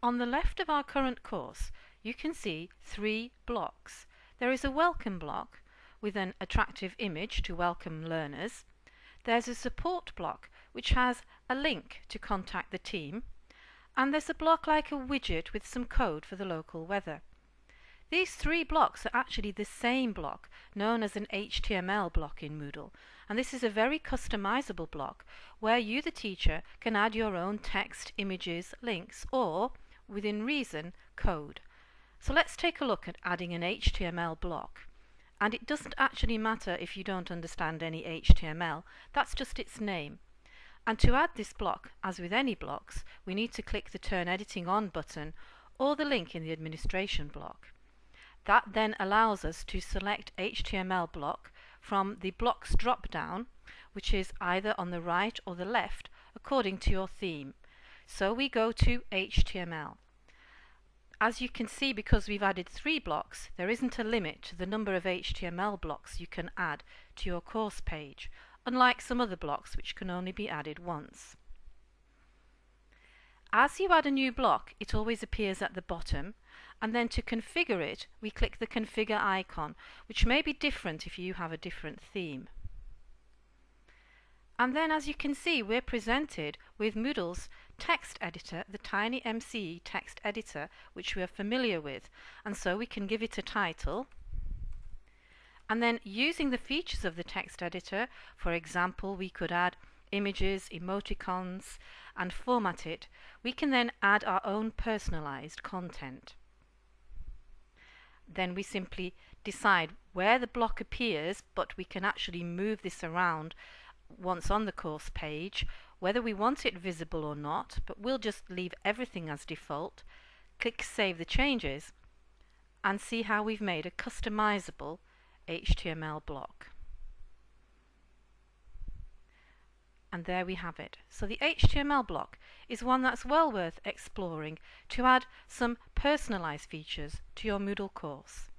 On the left of our current course you can see three blocks. There is a welcome block with an attractive image to welcome learners. There's a support block which has a link to contact the team. And there's a block like a widget with some code for the local weather. These three blocks are actually the same block, known as an HTML block in Moodle. And this is a very customizable block where you, the teacher, can add your own text, images, links, or, within reason, code. So let's take a look at adding an HTML block. And it doesn't actually matter if you don't understand any HTML, that's just its name. And to add this block, as with any blocks, we need to click the Turn Editing On button or the link in the administration block. That then allows us to select HTML block from the blocks drop down, which is either on the right or the left according to your theme. So we go to HTML. As you can see, because we've added three blocks, there isn't a limit to the number of HTML blocks you can add to your course page, unlike some other blocks which can only be added once. As you add a new block, it always appears at the bottom, and then to configure it, we click the configure icon, which may be different if you have a different theme. And then as you can see, we're presented with Moodle's text editor, the Tiny MCE text editor, which we are familiar with. And so we can give it a title. And then using the features of the text editor, for example, we could add images, emoticons, and format it. We can then add our own personalized content. Then we simply decide where the block appears, but we can actually move this around once on the course page, whether we want it visible or not, but we'll just leave everything as default, click Save the Changes, and see how we've made a customizable HTML block. And there we have it. So the HTML block is one that's well worth exploring to add some personalized features to your Moodle course.